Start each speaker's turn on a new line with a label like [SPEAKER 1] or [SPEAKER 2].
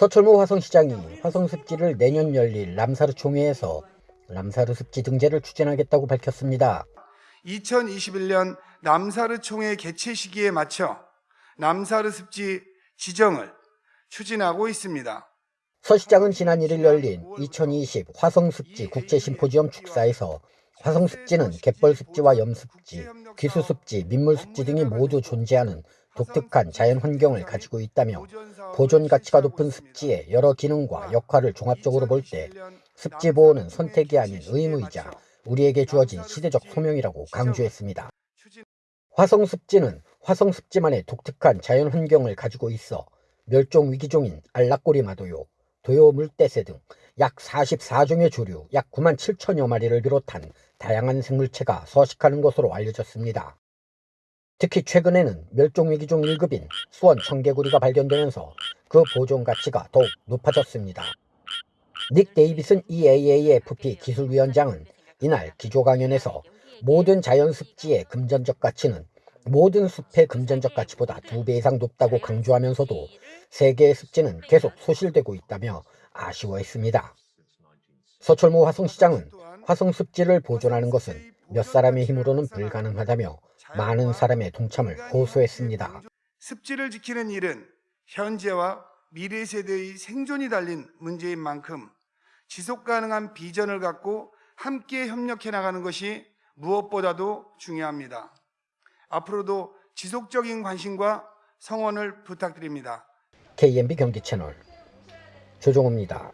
[SPEAKER 1] 서철모 화성시장이 화성습지를 내년 열릴 람사르 총회에서 람사르 습지 등재를 추진하겠다고 밝혔습니다.
[SPEAKER 2] 2021년 남사르 총회 개최 시기에 맞춰 남사르 습지 지정을 추진하고 있습니다.
[SPEAKER 1] 서 시장은 지난 1일 열린 2020 화성습지 국제심포지엄 축사에서 화성습지는 갯벌습지와 염습지, 귀수습지, 민물습지 등이 모두 존재하는 독특한 자연환경을 가지고 있다며 보존 가치가 높은 습지의 여러 기능과 역할을 종합적으로 볼 때 습지 보호는 선택이 아닌 의무이자 우리에게 주어진 시대적 소명이라고 강조했습니다. 화성 습지는 화성 습지만의 독특한 자연 환경을 가지고 있어 멸종 위기종인 알락고리 마도요, 도요 물대새 등 약 44종의 조류 약 9만 7천여 마리를 비롯한 다양한 생물체가 서식하는 것으로 알려졌습니다. 특히 최근에는 멸종위기종 1급인 수원 청개구리가 발견되면서 그 보존 가치가 더욱 높아졌습니다. 닉 데이비슨 EAAFP 기술위원장은 이날 기조 강연에서 모든 자연습지의 금전적 가치는 모든 숲의 금전적 가치보다 두 배 이상 높다고 강조하면서도 세계의 습지는 계속 소실되고 있다며 아쉬워했습니다. 서철모 화성시장은 화성습지를 보존하는 것은 몇 사람의 힘으로는 불가능하다며 많은 사람의 동참을 호소했습니다.
[SPEAKER 2] 습지를 지키는 일은 현재와 미래 세대의 생존이 달린 문제인 만큼 지속 가능한 비전을 갖고 함께 협력해 나가는 것이 무엇보다도 중요합니다. 앞으로도 지속적인 관심과 성원을 부탁드립니다.
[SPEAKER 1] KMB 경기 채널 조종호입니다.